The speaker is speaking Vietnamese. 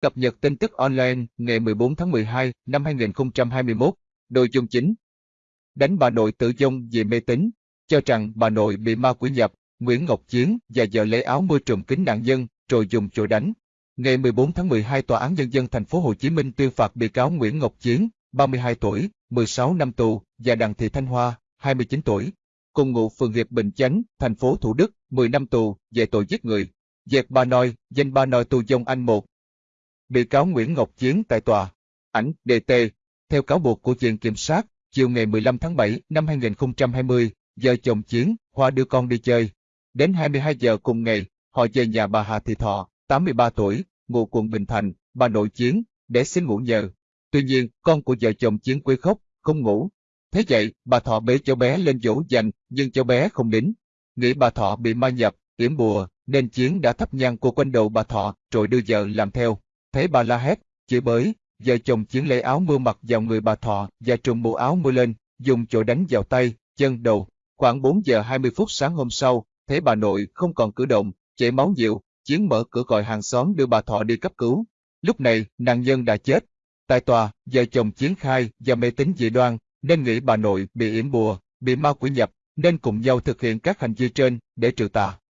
Cập nhật tin tức online ngày 14 tháng 12 năm 2021. Nội dung chính. Đánh bà nội tử vong vì mê tín, cho rằng bà nội bị ma quỷ nhập, Nguyễn Ngọc Chiến và vợ lấy áo mưa trùm kính nạn nhân, rồi dùng chổi đánh. Ngày 14 tháng 12 Tòa án Nhân dân thành phố Hồ Chí Minh tuyên phạt bị cáo Nguyễn Ngọc Chiến, 32 tuổi, 16 năm tù, và Đặng Thị Thanh Hoa, 29 tuổi, cùng ngụ phường Hiệp Bình Chánh, thành phố Thủ Đức, 10 năm tù, về tội giết người. Dẹp ba noi, danh ba noi tù dông anh một, Bị cáo Nguyễn Ngọc Chiến tại tòa. Ảnh DT. Theo cáo buộc của Viện Kiểm sát, chiều ngày 15 tháng 7 năm 2020, vợ chồng Chiến, Hoa đưa con đi chơi. Đến 22 giờ cùng ngày, họ về nhà bà Hà Thị Thọ, 83 tuổi, ngụ quận Bình Thạnh, bà nội Chiến, để xin ngủ nhờ. Tuy nhiên, con của vợ chồng Chiến quấy khóc, không ngủ. Thế vậy, bà Thọ bế cháu bé lên dỗ dành, nhưng cháu bé không đến Nghĩ bà Thọ bị ma nhập, yểm bùa, nên Chiến đã thắp nhang cô quanh đầu bà Thọ, rồi đưa vợ làm theo. Thấy bà la hét, chửi bới, vợ chồng chiến lấy áo mưa mặc vào người bà Thọ và trùm bộ áo mưa lên, dùng chỗ đánh vào tay, chân, đầu. Khoảng 4 giờ 20 phút sáng hôm sau, thấy bà nội không còn cử động, chảy máu nhiều, chiến mở cửa gọi hàng xóm đưa bà Thọ đi cấp cứu. Lúc này, nạn nhân đã chết. Tại tòa, vợ chồng chiến khai và mê tín dị đoan, nên nghĩ bà nội bị yểm bùa, bị ma quỷ nhập, nên cùng nhau thực hiện các hành vi trên để trừ tà.